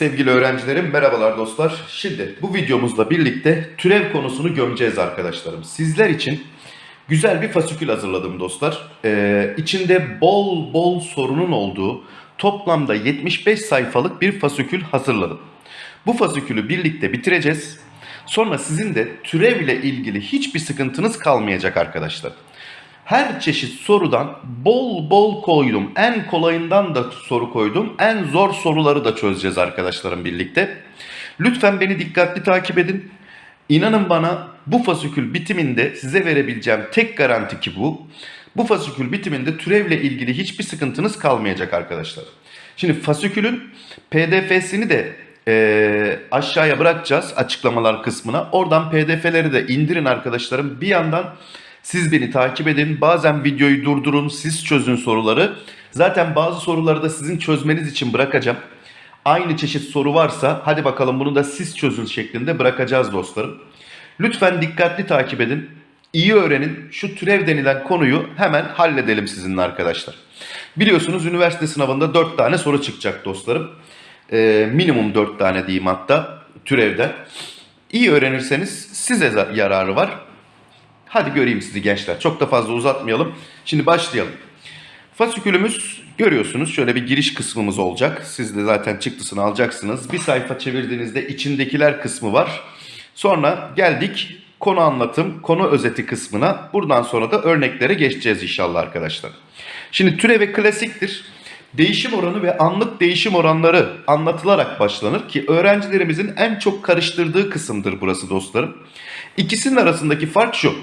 Sevgili öğrencilerim, merhabalar dostlar. Şimdi bu videomuzla birlikte türev konusunu gömeceğiz arkadaşlarım. Sizler için güzel bir fasikül hazırladım dostlar. Ee, içinde bol bol sorunun olduğu toplamda 75 sayfalık bir fasikül hazırladım. Bu fasikülü birlikte bitireceğiz. Sonra sizin de türevle ilgili hiçbir sıkıntınız kalmayacak arkadaşlar. Her çeşit sorudan bol bol koydum. En kolayından da soru koydum. En zor soruları da çözeceğiz arkadaşlarım birlikte. Lütfen beni dikkatli takip edin. İnanın bana bu fasikül bitiminde size verebileceğim tek garanti ki bu. Bu fasikül bitiminde türevle ilgili hiçbir sıkıntınız kalmayacak arkadaşlar. Şimdi fasikülün pdf'sini de e, aşağıya bırakacağız açıklamalar kısmına. Oradan pdf'leri de indirin arkadaşlarım. Bir yandan siz beni takip edin. Bazen videoyu durdurun, siz çözün soruları. Zaten bazı soruları da sizin çözmeniz için bırakacağım. Aynı çeşit soru varsa hadi bakalım bunu da siz çözün şeklinde bırakacağız dostlarım. Lütfen dikkatli takip edin. İyi öğrenin. Şu türev denilen konuyu hemen halledelim sizinle arkadaşlar. Biliyorsunuz üniversite sınavında 4 tane soru çıkacak dostlarım. Ee, minimum 4 tane diyeyim hatta türevden. İyi öğrenirseniz size yararı var. Hadi göreyim sizi gençler. Çok da fazla uzatmayalım. Şimdi başlayalım. Fasikülümüz görüyorsunuz şöyle bir giriş kısmımız olacak. Siz de zaten çıktısını alacaksınız. Bir sayfa çevirdiğinizde içindekiler kısmı var. Sonra geldik konu anlatım, konu özeti kısmına. Buradan sonra da örneklere geçeceğiz inşallah arkadaşlar. Şimdi türev klasiktir. Değişim oranı ve anlık değişim oranları anlatılarak başlanır ki öğrencilerimizin en çok karıştırdığı kısımdır burası dostlarım. İkisinin arasındaki fark şu.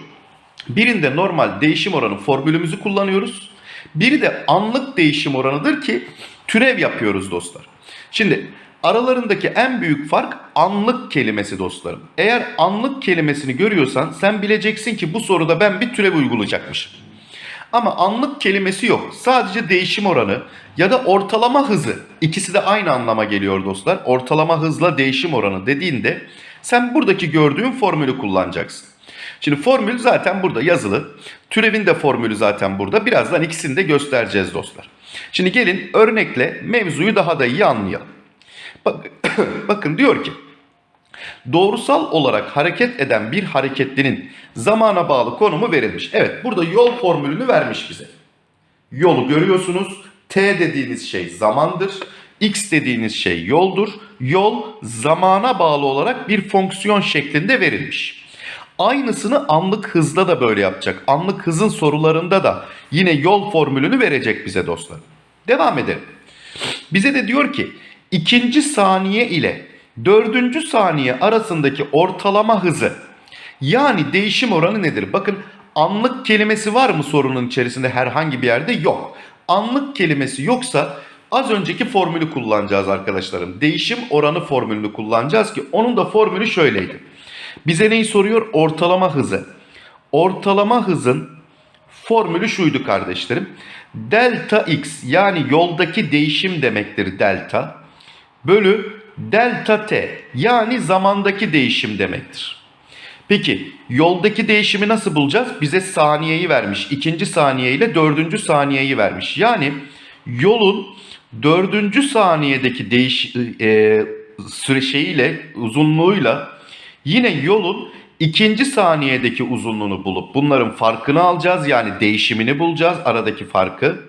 Birinde normal değişim oranı formülümüzü kullanıyoruz. Biri de anlık değişim oranıdır ki türev yapıyoruz dostlar. Şimdi aralarındaki en büyük fark anlık kelimesi dostlarım. Eğer anlık kelimesini görüyorsan sen bileceksin ki bu soruda ben bir türev uygulayacakmışım. Ama anlık kelimesi yok. Sadece değişim oranı ya da ortalama hızı. İkisi de aynı anlama geliyor dostlar. Ortalama hızla değişim oranı dediğinde sen buradaki gördüğün formülü kullanacaksın. Şimdi formül zaten burada yazılı. Türevin de formülü zaten burada. Birazdan ikisini de göstereceğiz dostlar. Şimdi gelin örnekle mevzuyu daha da iyi anlayalım. Bak, bakın diyor ki doğrusal olarak hareket eden bir hareketlinin zamana bağlı konumu verilmiş. Evet burada yol formülünü vermiş bize. Yolu görüyorsunuz. T dediğiniz şey zamandır. X dediğiniz şey yoldur. Yol zamana bağlı olarak bir fonksiyon şeklinde verilmiş. Aynısını anlık hızda da böyle yapacak. Anlık hızın sorularında da yine yol formülünü verecek bize dostlar. Devam edelim. Bize de diyor ki ikinci saniye ile dördüncü saniye arasındaki ortalama hızı yani değişim oranı nedir? Bakın anlık kelimesi var mı sorunun içerisinde herhangi bir yerde? Yok. Anlık kelimesi yoksa az önceki formülü kullanacağız arkadaşlarım. Değişim oranı formülünü kullanacağız ki onun da formülü şöyleydi. Bize neyi soruyor? Ortalama hızı. Ortalama hızın formülü şuydu kardeşlerim. Delta x yani yoldaki değişim demektir delta. Bölü delta t yani zamandaki değişim demektir. Peki yoldaki değişimi nasıl bulacağız? Bize saniyeyi vermiş. ikinci saniye ile dördüncü saniyeyi vermiş. Yani yolun dördüncü saniyedeki değiş e, süre uzunluğuyla Yine yolun ikinci saniyedeki uzunluğunu bulup bunların farkını alacağız. Yani değişimini bulacağız aradaki farkı.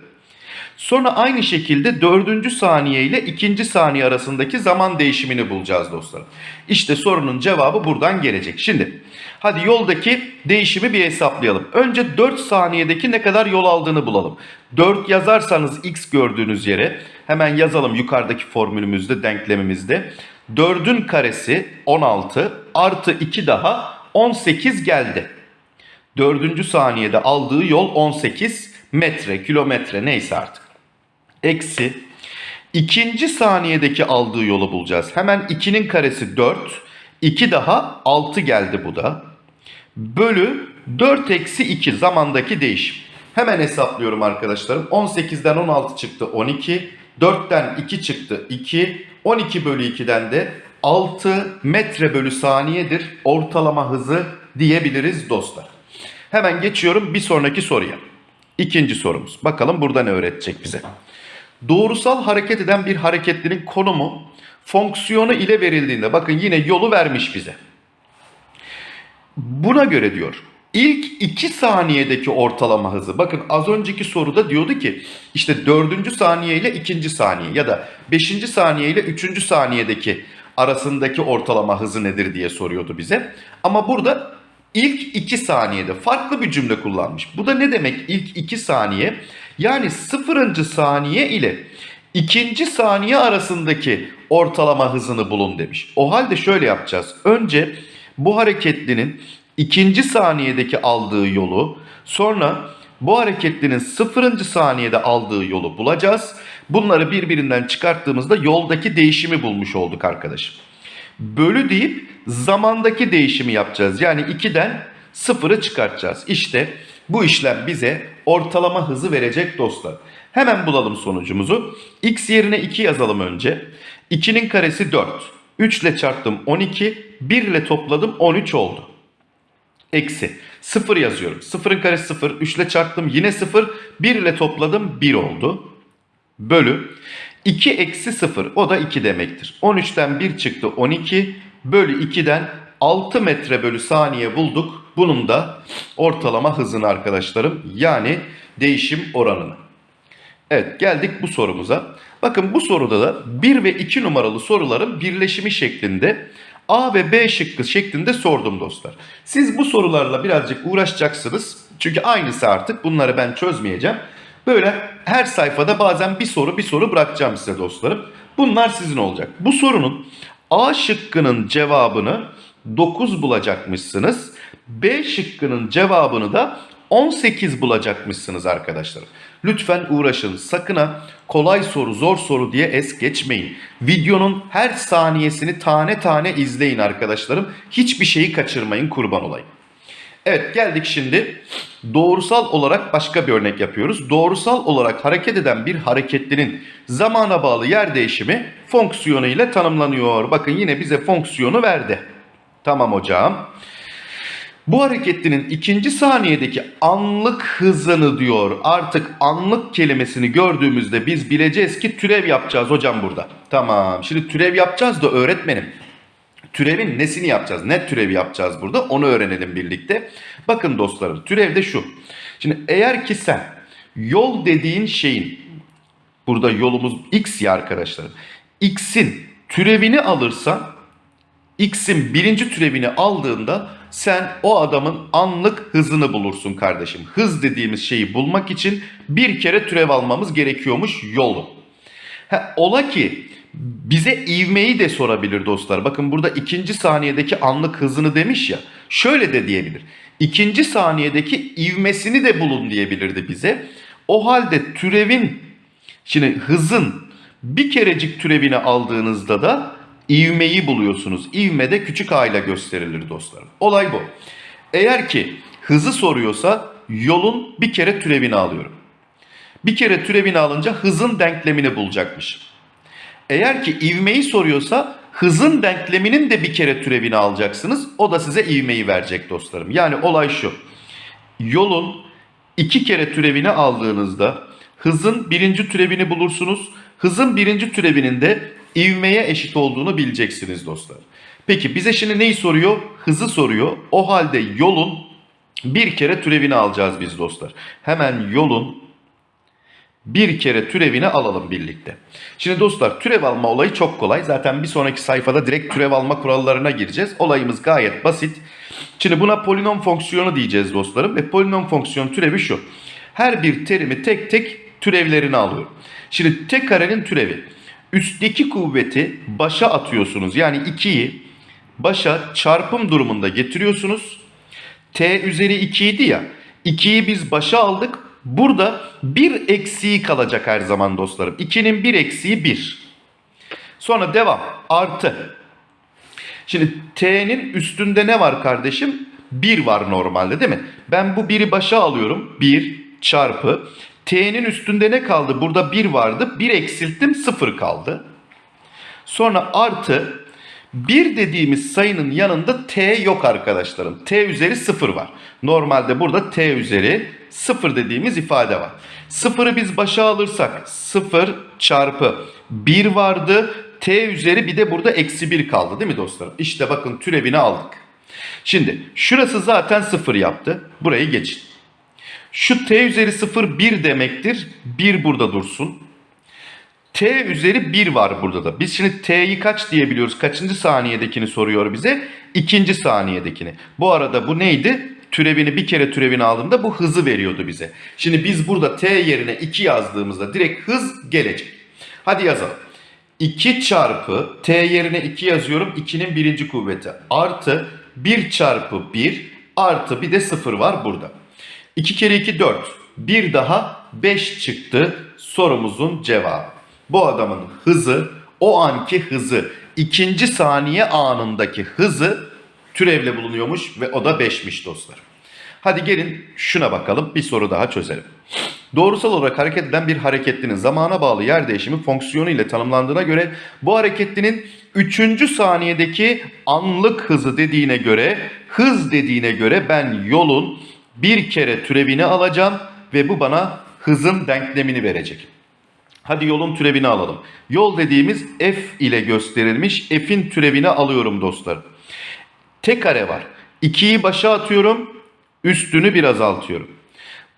Sonra aynı şekilde dördüncü saniye ile ikinci saniye arasındaki zaman değişimini bulacağız dostlar. İşte sorunun cevabı buradan gelecek. Şimdi hadi yoldaki değişimi bir hesaplayalım. Önce 4 saniyedeki ne kadar yol aldığını bulalım. 4 yazarsanız x gördüğünüz yere hemen yazalım yukarıdaki formülümüzde denklemimizde. 4'ün karesi 16 artı 2 daha 18 geldi. 4. saniyede aldığı yol 18 metre, kilometre neyse artık. Eksi ikinci saniyedeki aldığı yolu bulacağız. Hemen 2'nin karesi 4. 2 daha 6 geldi bu da. Bölü 4 eksi 2 zamandaki değişim. Hemen hesaplıyorum arkadaşlarım. 18'den 16 çıktı 12. 4'ten 2 çıktı 2. 12 bölü 2'den de 6 metre bölü saniyedir ortalama hızı diyebiliriz dostlar. Hemen geçiyorum bir sonraki soruya. İkinci sorumuz. Bakalım burada ne öğretecek bize. Doğrusal hareket eden bir hareketlinin konumu fonksiyonu ile verildiğinde bakın yine yolu vermiş bize. Buna göre diyor ilk 2 saniyedeki ortalama hızı. Bakın az önceki soruda diyordu ki işte 4. saniye ile 2. saniye ya da 5. saniye ile 3. saniyedeki arasındaki ortalama hızı nedir diye soruyordu bize. Ama burada ilk 2 saniyede farklı bir cümle kullanmış. Bu da ne demek ilk 2 saniye? Yani 0. saniye ile ikinci saniye arasındaki ortalama hızını bulun demiş. O halde şöyle yapacağız. Önce bu hareketlinin ikinci saniyedeki aldığı yolu sonra bu hareketlinin sıfırıncı saniyede aldığı yolu bulacağız. Bunları birbirinden çıkarttığımızda yoldaki değişimi bulmuş olduk arkadaşım. Bölü deyip zamandaki değişimi yapacağız. Yani 2'den sıfırı çıkartacağız. İşte bu işlem bize ortalama hızı verecek dostlar. Hemen bulalım sonucumuzu. X yerine 2 yazalım önce. 2'nin karesi 4. 3 ile çarptım 12. 1 ile topladım 13 oldu. Eksi. 0 yazıyorum. 0'ın karesi 0. 3 ile çarptım yine 0. 1 ile topladım 1 oldu. Bölü. 2 eksi 0 o da 2 demektir. 13'ten 1 çıktı 12. Bölü 2'den 6 metre bölü saniye bulduk. Bunun da ortalama hızını arkadaşlarım. Yani değişim oranını. Evet geldik bu sorumuza. Bakın bu soruda da 1 ve 2 numaralı soruların birleşimi şeklinde A ve B şıkkı şeklinde sordum dostlar. Siz bu sorularla birazcık uğraşacaksınız. Çünkü aynısı artık bunları ben çözmeyeceğim. Böyle her sayfada bazen bir soru bir soru bırakacağım size dostlarım. Bunlar sizin olacak. Bu sorunun A şıkkının cevabını 9 bulacakmışsınız. B şıkkının cevabını da 18 bulacakmışsınız arkadaşlarım. Lütfen uğraşın. Sakın ha kolay soru zor soru diye es geçmeyin. Videonun her saniyesini tane tane izleyin arkadaşlarım. Hiçbir şeyi kaçırmayın kurban olayım. Evet geldik şimdi doğrusal olarak başka bir örnek yapıyoruz. Doğrusal olarak hareket eden bir hareketlinin zamana bağlı yer değişimi fonksiyonu ile tanımlanıyor. Bakın yine bize fonksiyonu verdi. Tamam hocam. Bu hareketlinin ikinci saniyedeki anlık hızını diyor. Artık anlık kelimesini gördüğümüzde biz bileceğiz ki türev yapacağız hocam burada. Tamam. Şimdi türev yapacağız da öğretmenim. Türevin nesini yapacağız? Ne türevi yapacağız burada? Onu öğrenelim birlikte. Bakın dostlarım türev de şu. Şimdi eğer ki sen yol dediğin şeyin burada yolumuz x ya arkadaşlarım. X'in türevini alırsan x'in birinci türevini aldığında sen o adamın anlık hızını bulursun kardeşim. Hız dediğimiz şeyi bulmak için bir kere türev almamız gerekiyormuş yolu. Ha, ola ki bize ivmeyi de sorabilir dostlar. Bakın burada ikinci saniyedeki anlık hızını demiş ya. Şöyle de diyebilir. İkinci saniyedeki ivmesini de bulun diyebilirdi bize. O halde türevin, şimdi hızın bir kerecik türevini aldığınızda da ivmeyi buluyorsunuz. İvme de küçük a ile gösterilir dostlarım. Olay bu. Eğer ki hızı soruyorsa yolun bir kere türevini alıyorum. Bir kere türevini alınca hızın denklemini bulacakmış. Eğer ki ivmeyi soruyorsa hızın denkleminin de bir kere türevini alacaksınız. O da size ivmeyi verecek dostlarım. Yani olay şu. Yolun iki kere türevini aldığınızda hızın birinci türevini bulursunuz. Hızın birinci türevinin de ivmeye eşit olduğunu bileceksiniz dostlar. Peki bize şimdi neyi soruyor? Hızı soruyor. O halde yolun bir kere türevini alacağız biz dostlar. Hemen yolun bir kere türevini alalım birlikte. Şimdi dostlar türev alma olayı çok kolay. Zaten bir sonraki sayfada direkt türev alma kurallarına gireceğiz. Olayımız gayet basit. Şimdi buna polinom fonksiyonu diyeceğiz dostlarım. Ve polinom fonksiyon türevi şu. Her bir terimi tek tek türevlerini alıyorum. Şimdi t karenin türevi. Üstteki kuvveti başa atıyorsunuz. Yani 2'yi başa çarpım durumunda getiriyorsunuz. T üzeri 2 idi ya. 2'yi biz başa aldık. Burada bir eksiği kalacak her zaman dostlarım. 2'nin bir eksiği 1. Sonra devam. Artı. Şimdi t'nin üstünde ne var kardeşim? 1 var normalde değil mi? Ben bu 1'i başa alıyorum. 1 çarpı. T'nin üstünde ne kaldı? Burada 1 vardı. 1 eksilttim 0 kaldı. Sonra artı 1 dediğimiz sayının yanında t yok arkadaşlarım. t üzeri 0 var. Normalde burada t üzeri 0 dediğimiz ifade var. 0'ı biz başa alırsak 0 çarpı 1 vardı. t üzeri bir de burada eksi 1 kaldı değil mi dostlarım? İşte bakın türevini aldık. Şimdi şurası zaten 0 yaptı. Burayı geçin. Şu t üzeri 0 1 demektir. 1 burada dursun. T üzeri 1 var burada da. Biz şimdi T'yi kaç diyebiliyoruz? Kaçıncı saniyedekini soruyor bize? İkinci saniyedekini. Bu arada bu neydi? Türevini bir kere türevini aldığımda bu hızı veriyordu bize. Şimdi biz burada T yerine 2 yazdığımızda direkt hız gelecek. Hadi yazalım. 2 çarpı T yerine 2 yazıyorum. 2'nin birinci kuvveti. Artı 1 çarpı 1 artı bir de 0 var burada. 2 kere 2 4. Bir daha 5 çıktı sorumuzun cevabı. Bu adamın hızı o anki hızı ikinci saniye anındaki hızı türevle bulunuyormuş ve o da 5'miş dostlar. Hadi gelin şuna bakalım bir soru daha çözelim. Doğrusal olarak hareket eden bir hareketlinin zamana bağlı yer değişimi fonksiyonu ile tanımlandığına göre bu hareketlinin 3. saniyedeki anlık hızı dediğine göre hız dediğine göre ben yolun bir kere türevini alacağım ve bu bana hızın denklemini verecek. Hadi yolun türevini alalım. Yol dediğimiz f ile gösterilmiş f'in türevini alıyorum dostlar. T kare var. 2'yi başa atıyorum. Üstünü bir azaltıyorum.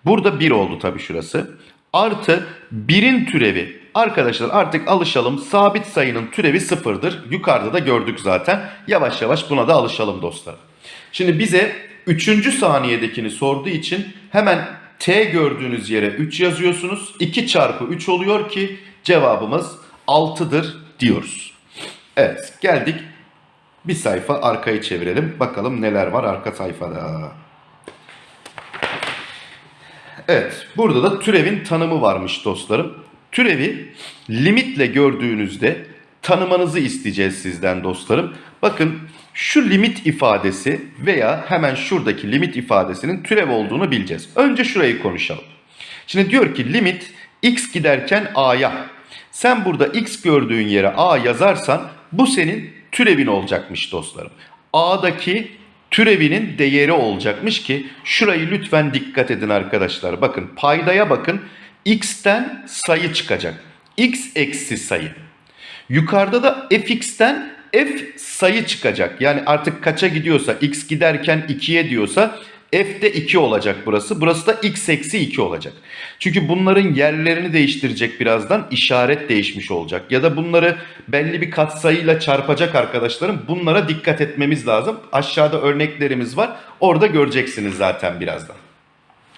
Burada 1 oldu tabii şurası. Artı 1'in türevi. Arkadaşlar artık alışalım. Sabit sayının türevi sıfırdır. Yukarıda da gördük zaten. Yavaş yavaş buna da alışalım dostlar. Şimdi bize 3. saniyedekini sorduğu için hemen t gördüğünüz yere 3 yazıyorsunuz. 2 çarpı 3 oluyor ki cevabımız 6'dır diyoruz. Evet geldik. Bir sayfa arkayı çevirelim. Bakalım neler var arka sayfada. Evet, burada da türevin tanımı varmış dostlarım. Türevi limitle gördüğünüzde tanımanızı isteyeceğiz sizden dostlarım. Bakın şu limit ifadesi veya hemen şuradaki limit ifadesinin türev olduğunu bileceğiz. Önce şurayı konuşalım. Şimdi diyor ki limit x giderken a'ya. Sen burada x gördüğün yere a yazarsan bu senin türevin olacakmış dostlarım. a'daki türevinin değeri olacakmış ki şurayı lütfen dikkat edin arkadaşlar. Bakın paydaya bakın x'ten sayı çıkacak. x eksi sayı. Yukarıda da fx'ten f sayı çıkacak. Yani artık kaça gidiyorsa x giderken 2'ye diyorsa f de 2 olacak burası. Burası da x eksi 2 olacak. Çünkü bunların yerlerini değiştirecek birazdan işaret değişmiş olacak. Ya da bunları belli bir katsayıyla çarpacak arkadaşlarım. Bunlara dikkat etmemiz lazım. Aşağıda örneklerimiz var. Orada göreceksiniz zaten birazdan.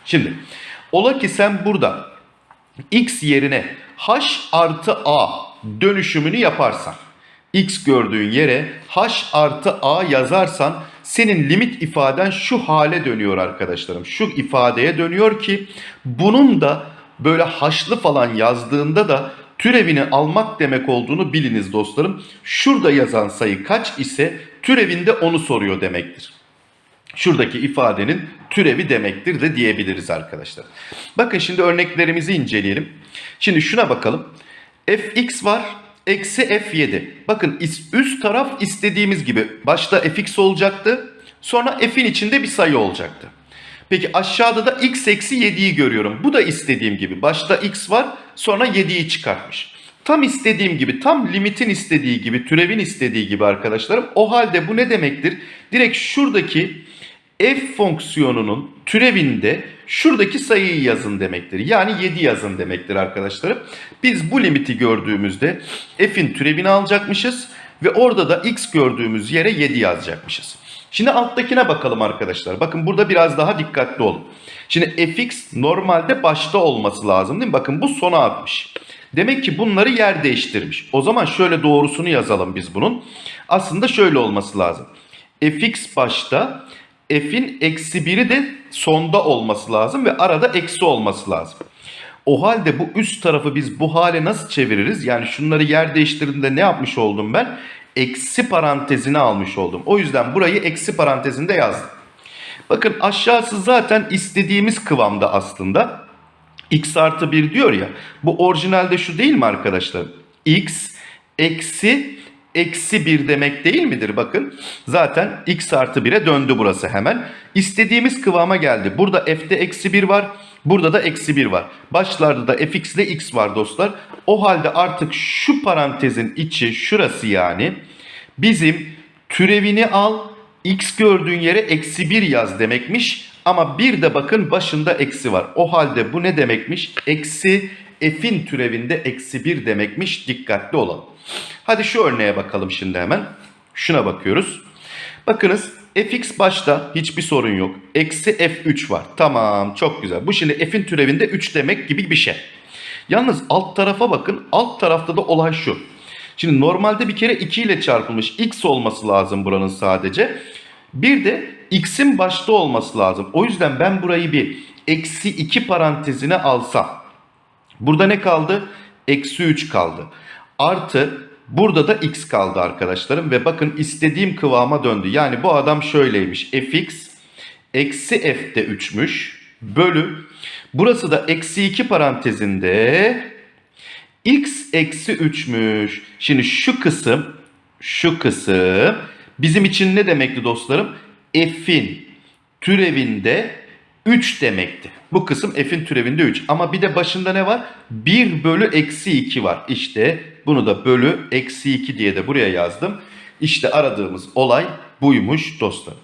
Şimdi ola ki sen burada x yerine h artı a dönüşümünü yaparsan x gördüğün yere h artı a yazarsan senin limit ifaden şu hale dönüyor arkadaşlarım. Şu ifadeye dönüyor ki bunun da böyle haşlı falan yazdığında da türevini almak demek olduğunu biliniz dostlarım. Şurada yazan sayı kaç ise türevinde onu soruyor demektir. Şuradaki ifadenin türevi demektir de diyebiliriz arkadaşlar. Bakın şimdi örneklerimizi inceleyelim. Şimdi şuna bakalım. Fx var, eksi f7. Bakın üst taraf istediğimiz gibi. Başta fx olacaktı. Sonra f'in içinde bir sayı olacaktı. Peki aşağıda da x eksi 7'yi görüyorum. Bu da istediğim gibi. Başta x var sonra 7'yi çıkartmış. Tam istediğim gibi, tam limitin istediği gibi, türevin istediği gibi arkadaşlarım. O halde bu ne demektir? Direkt şuradaki f fonksiyonunun türevinde şuradaki sayıyı yazın demektir. Yani 7 yazın demektir arkadaşlarım. Biz bu limiti gördüğümüzde f'in türevini alacakmışız ve orada da x gördüğümüz yere 7 yazacakmışız. Şimdi alttakine bakalım arkadaşlar. Bakın burada biraz daha dikkatli olun. Şimdi fx normalde başta olması lazım değil mi? Bakın bu sona atmış. Demek ki bunları yer değiştirmiş. O zaman şöyle doğrusunu yazalım biz bunun. Aslında şöyle olması lazım. fx başta, f'in eksi biri de sonda olması lazım ve arada eksi olması lazım. O halde bu üst tarafı biz bu hale nasıl çeviririz? Yani şunları yer değiştirdiğinde ne yapmış oldum ben? Eksi parantezine almış oldum. O yüzden burayı eksi parantezinde yazdım. Bakın aşağısı zaten istediğimiz kıvamda aslında. x artı 1 diyor ya. Bu orijinalde şu değil mi arkadaşlar? x eksi eksi 1 demek değil midir? Bakın zaten x artı 1'e döndü burası hemen. İstediğimiz kıvama geldi. Burada f'de eksi 1 var. Burada da eksi 1 var. Başlarda da fx ile x var dostlar. O halde artık şu parantezin içi şurası yani bizim türevini al x gördüğün yere eksi 1 yaz demekmiş. Ama bir de bakın başında eksi var. O halde bu ne demekmiş? Eksi f'in türevinde eksi 1 demekmiş. Dikkatli olalım. Hadi şu örneğe bakalım şimdi hemen. Şuna bakıyoruz. Bakınız fx başta hiçbir sorun yok. Eksi f3 var. Tamam çok güzel. Bu şimdi f'in türevinde 3 demek gibi bir şey. Yalnız alt tarafa bakın. Alt tarafta da olay şu. Şimdi normalde bir kere 2 ile çarpılmış x olması lazım buranın sadece. Bir de x'in başta olması lazım. O yüzden ben burayı bir eksi 2 parantezine alsam. Burada ne kaldı? Eksi 3 kaldı. Artı burada da x kaldı arkadaşlarım. Ve bakın istediğim kıvama döndü. Yani bu adam şöyleymiş. fx eksi f de 3'müş. Bölü. Burası da eksi 2 parantezinde x eksi 3'müş. Şimdi şu kısım şu kısım bizim için ne demekti dostlarım? f'in türevinde 3 demekti. Bu kısım f'in türevinde 3. Ama bir de başında ne var? 1 bölü eksi 2 var. İşte bunu da bölü eksi 2 diye de buraya yazdım. İşte aradığımız olay buymuş dostlar.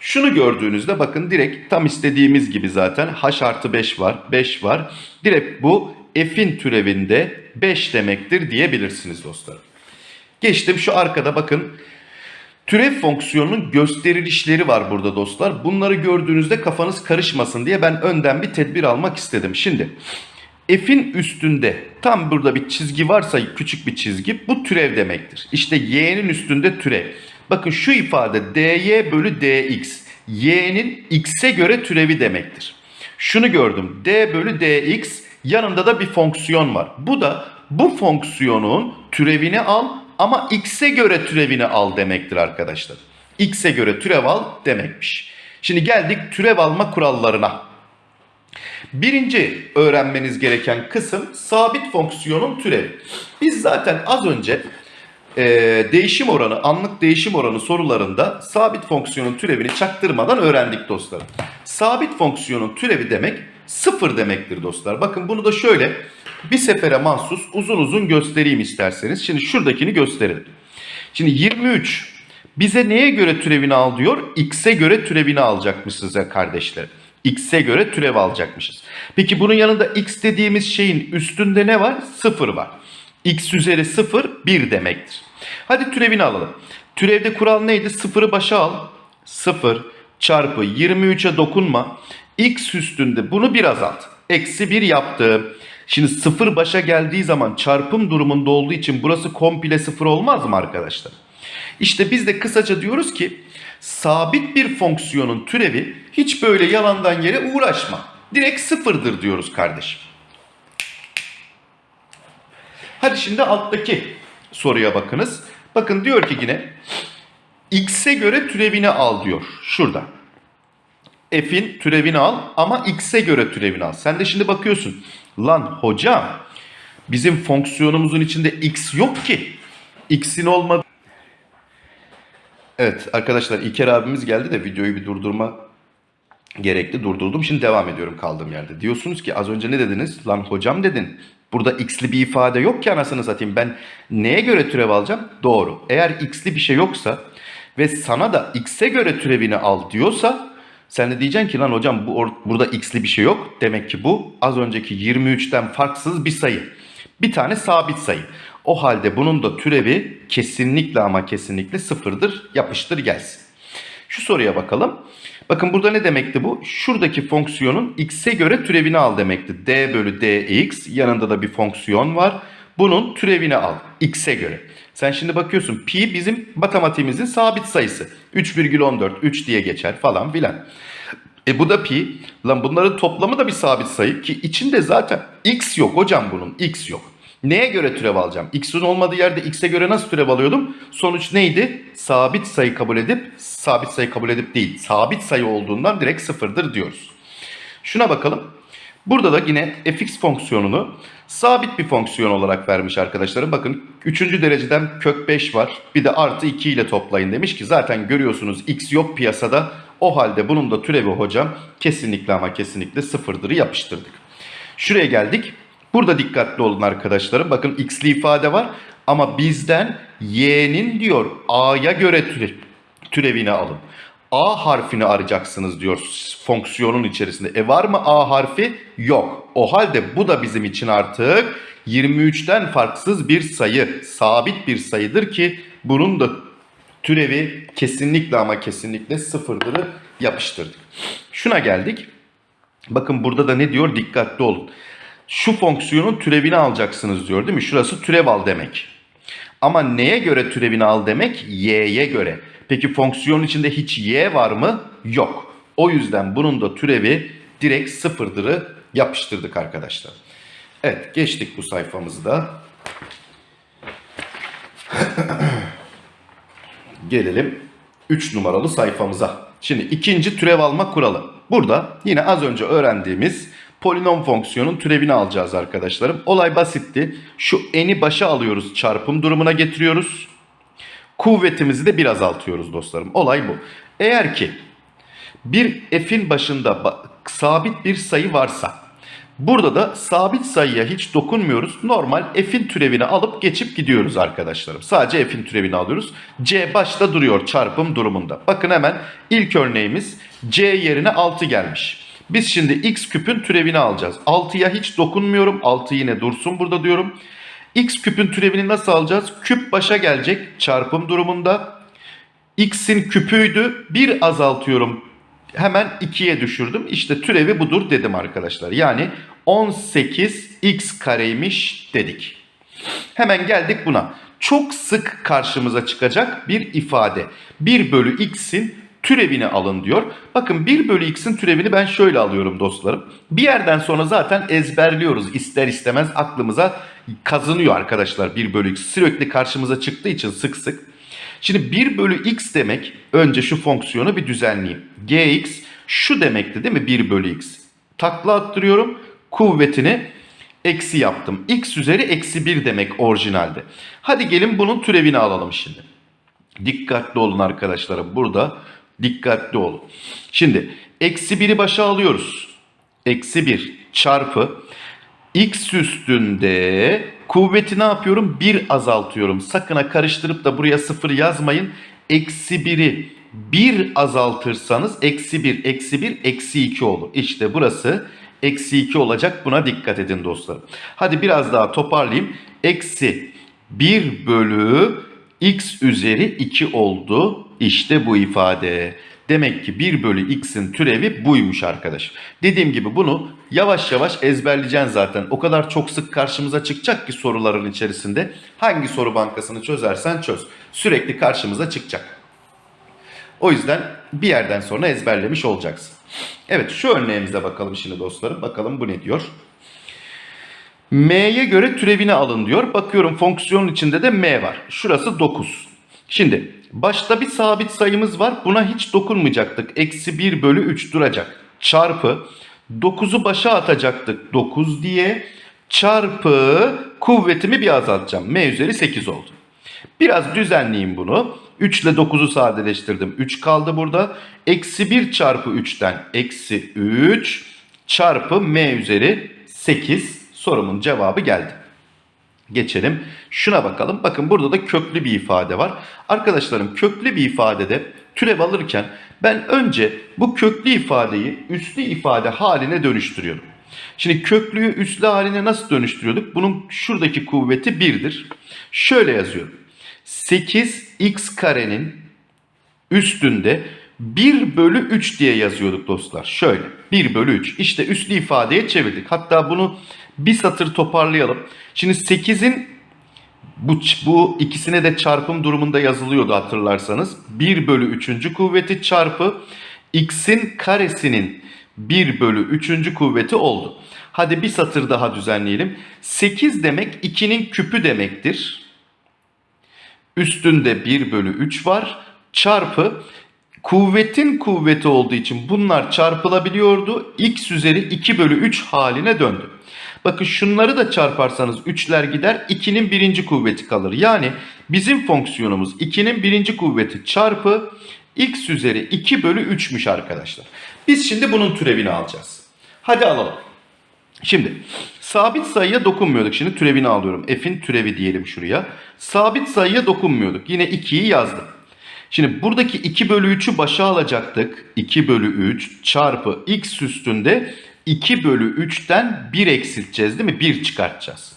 Şunu gördüğünüzde bakın direkt tam istediğimiz gibi zaten h artı 5 var. 5 var. Direkt bu f'in türevinde 5 demektir diyebilirsiniz dostlar. Geçtim şu arkada bakın. Türev fonksiyonunun gösterilişleri var burada dostlar. Bunları gördüğünüzde kafanız karışmasın diye ben önden bir tedbir almak istedim. Şimdi f'in üstünde tam burada bir çizgi varsa küçük bir çizgi bu türev demektir. İşte y'nin üstünde türev. Bakın şu ifade dy bölü dx y'nin x'e göre türevi demektir. Şunu gördüm d bölü dx yanında da bir fonksiyon var. Bu da bu fonksiyonun türevini al ama x'e göre türevini al demektir arkadaşlar. X'e göre türev al demekmiş. Şimdi geldik türev alma kurallarına. Birinci öğrenmeniz gereken kısım sabit fonksiyonun türevi. Biz zaten az önce e, değişim oranı, anlık değişim oranı sorularında sabit fonksiyonun türevini çaktırmadan öğrendik dostlar. Sabit fonksiyonun türevi demek sıfır demektir dostlar. Bakın bunu da şöyle bir sefere mahsus uzun uzun göstereyim isterseniz. Şimdi şuradakini gösterelim. Şimdi 23 bize neye göre türevini al diyor? X'e göre türevini alacakmışız ya kardeşler. X'e göre türev alacakmışız. Peki bunun yanında X dediğimiz şeyin üstünde ne var? 0 var. X üzeri 0 1 demektir. Hadi türevini alalım. Türevde kural neydi? 0'ı başa al. 0 çarpı 23'e dokunma. X üstünde bunu bir azalt. Eksi 1 yaptım. Şimdi 0 başa geldiği zaman çarpım durumunda olduğu için burası komple 0 olmaz mı arkadaşlar? İşte biz de kısaca diyoruz ki sabit bir fonksiyonun türevi hiç böyle yalandan yere uğraşma. Direkt sıfırdır diyoruz kardeşim. Hadi şimdi alttaki soruya bakınız. Bakın diyor ki yine x'e göre türevini al diyor. Şurada. F'in türevini al ama x'e göre türevini al. Sen de şimdi bakıyorsun. Lan hocam bizim fonksiyonumuzun içinde x yok ki. X'in olmadığı Evet arkadaşlar İlker abimiz geldi de videoyu bir durdurma gerekli durdurdum. Şimdi devam ediyorum kaldığım yerde. Diyorsunuz ki az önce ne dediniz? Lan hocam dedin. Burada x'li bir ifade yok ki anasını satayım. Ben neye göre türev alacağım? Doğru. Eğer x'li bir şey yoksa ve sana da x'e göre türevini al diyorsa sen de diyeceksin ki lan hocam bu burada x'li bir şey yok. Demek ki bu az önceki 23'ten farksız bir sayı. Bir tane sabit sayı. O halde bunun da türevi kesinlikle ama kesinlikle sıfırdır. Yapıştır gelsin. Şu soruya bakalım. Bakın burada ne demekti bu? Şuradaki fonksiyonun x'e göre türevini al demekti. d bölü dx yanında da bir fonksiyon var. Bunun türevini al x'e göre. Sen şimdi bakıyorsun pi bizim matematiğimizin sabit sayısı. 3,14 3 diye geçer falan filan. E bu da pi. Lan bunların toplamı da bir sabit sayı ki içinde zaten x yok hocam bunun x yok. Neye göre türev alacağım? X'in olmadığı yerde x'e göre nasıl türev alıyordum? Sonuç neydi? Sabit sayı kabul edip, sabit sayı kabul edip değil, sabit sayı olduğundan direkt sıfırdır diyoruz. Şuna bakalım. Burada da yine fx fonksiyonunu sabit bir fonksiyon olarak vermiş arkadaşlarım. Bakın 3. dereceden kök 5 var. Bir de artı 2 ile toplayın demiş ki zaten görüyorsunuz x yok piyasada. O halde bunun da türevi hocam kesinlikle ama kesinlikle sıfırdır yapıştırdık. Şuraya geldik. Burada dikkatli olun arkadaşlarım. Bakın x'li ifade var ama bizden y'nin diyor a'ya göre türe, türevini alın. A harfini arayacaksınız diyor fonksiyonun içerisinde. E var mı A harfi? Yok. O halde bu da bizim için artık 23'ten farksız bir sayı, sabit bir sayıdır ki bunun da türevi kesinlikle ama kesinlikle sıfırdırı yapıştırdık. Şuna geldik. Bakın burada da ne diyor? Dikkatli olun. Şu fonksiyonun türevini alacaksınız diyor değil mi? Şurası türev al demek. Ama neye göre türevini al demek? Y'ye göre. Peki fonksiyonun içinde hiç y var mı? Yok. O yüzden bunun da türevi direkt sıfırdırı yapıştırdık arkadaşlar. Evet geçtik bu sayfamızı da. Gelelim 3 numaralı sayfamıza. Şimdi ikinci türev alma kuralı. Burada yine az önce öğrendiğimiz polinom fonksiyonun türevini alacağız arkadaşlarım. Olay basitti. Şu eni başa alıyoruz çarpım durumuna getiriyoruz. Kuvvetimizi de bir azaltıyoruz dostlarım. Olay bu. Eğer ki bir f'in başında sabit bir sayı varsa burada da sabit sayıya hiç dokunmuyoruz. Normal f'in türevini alıp geçip gidiyoruz arkadaşlarım. Sadece f'in türevini alıyoruz. c başta duruyor çarpım durumunda. Bakın hemen ilk örneğimiz c yerine 6 gelmiş. Biz şimdi x küpün türevini alacağız. 6'ya hiç dokunmuyorum. 6 yine dursun burada diyorum. X küpün türevini nasıl alacağız? Küp başa gelecek çarpım durumunda. X'in küpüydü. Bir azaltıyorum. Hemen 2'ye düşürdüm. İşte türevi budur dedim arkadaşlar. Yani 18x kareymiş dedik. Hemen geldik buna. Çok sık karşımıza çıkacak bir ifade. 1 bölü x'in türevini alın diyor. Bakın 1 bölü x'in türevini ben şöyle alıyorum dostlarım. Bir yerden sonra zaten ezberliyoruz. İster istemez aklımıza kazınıyor arkadaşlar 1 bölü x. Sürekli karşımıza çıktığı için sık sık. Şimdi 1 bölü x demek önce şu fonksiyonu bir düzenleyeyim. gx şu demekti değil mi 1 bölü x. Takla attırıyorum kuvvetini eksi yaptım. x üzeri eksi 1 demek orijinalde. Hadi gelin bunun türevini alalım şimdi. Dikkatli olun arkadaşlarım burada dikkatli olun. Şimdi eksi 1'i başa alıyoruz. Eksi 1 çarpı x üstünde kuvveti ne yapıyorum? 1 azaltıyorum. Sakın karıştırıp da buraya 0 yazmayın. Eksi 1'i 1 azaltırsanız eksi 1, eksi 1, eksi 2 olur. İşte burası eksi 2 olacak. Buna dikkat edin dostlarım. Hadi biraz daha toparlayayım. Eksi 1 bölü x üzeri 2 oldu. İşte bu ifade. Demek ki 1 bölü x'in türevi buymuş arkadaş. Dediğim gibi bunu yavaş yavaş ezberleyeceksin zaten. O kadar çok sık karşımıza çıkacak ki soruların içerisinde. Hangi soru bankasını çözersen çöz. Sürekli karşımıza çıkacak. O yüzden bir yerden sonra ezberlemiş olacaksın. Evet şu örneğimize bakalım şimdi dostlarım. Bakalım bu ne diyor. M'ye göre türevini alın diyor. Bakıyorum fonksiyonun içinde de M var. Şurası 9. Şimdi başta bir sabit sayımız var. Buna hiç dokunmayacaktık. Eksi 1 bölü 3 duracak. Çarpı 9'u başa atacaktık 9 diye. Çarpı kuvvetimi bir azaltacağım. M üzeri 8 oldu. Biraz düzenleyeyim bunu. 3 ile 9'u sadeleştirdim. 3 kaldı burada. Eksi 1 çarpı 3'ten eksi 3 çarpı m üzeri 8 sorumun cevabı geldi. Geçelim. Şuna bakalım. Bakın burada da köklü bir ifade var. Arkadaşlarım köklü bir ifadede türev alırken ben önce bu köklü ifadeyi üslü ifade haline dönüştürüyorum. Şimdi köklüyü üslü haline nasıl dönüştürüyorduk? Bunun şuradaki kuvveti 1'dir. Şöyle yazıyorum. 8x karenin üstünde 1 bölü 3 diye yazıyorduk dostlar. Şöyle 1 bölü 3. İşte üslü ifadeye çevirdik. Hatta bunu bir satır toparlayalım. Şimdi 8'in bu, bu ikisine de çarpım durumunda yazılıyordu hatırlarsanız. 1 bölü 3. kuvveti çarpı x'in karesinin 1 bölü 3. kuvveti oldu. Hadi bir satır daha düzenleyelim. 8 demek 2'nin küpü demektir. Üstünde 1 bölü 3 var. Çarpı kuvvetin kuvveti olduğu için bunlar çarpılabiliyordu. x üzeri 2 bölü 3 haline döndü. Bakın şunları da çarparsanız 3'ler gider 2'nin birinci kuvveti kalır. Yani bizim fonksiyonumuz 2'nin birinci kuvveti çarpı x üzeri 2 bölü 3'müş arkadaşlar. Biz şimdi bunun türevini alacağız. Hadi alalım. Şimdi sabit sayıya dokunmuyorduk. Şimdi türevini alıyorum. F'in türevi diyelim şuraya. Sabit sayıya dokunmuyorduk. Yine 2'yi yazdım. Şimdi buradaki 2 bölü 3'ü başa alacaktık. 2 bölü 3 çarpı x üstünde 2 bölü 3'ten 1 eksilteceğiz değil mi? 1 çıkartacağız.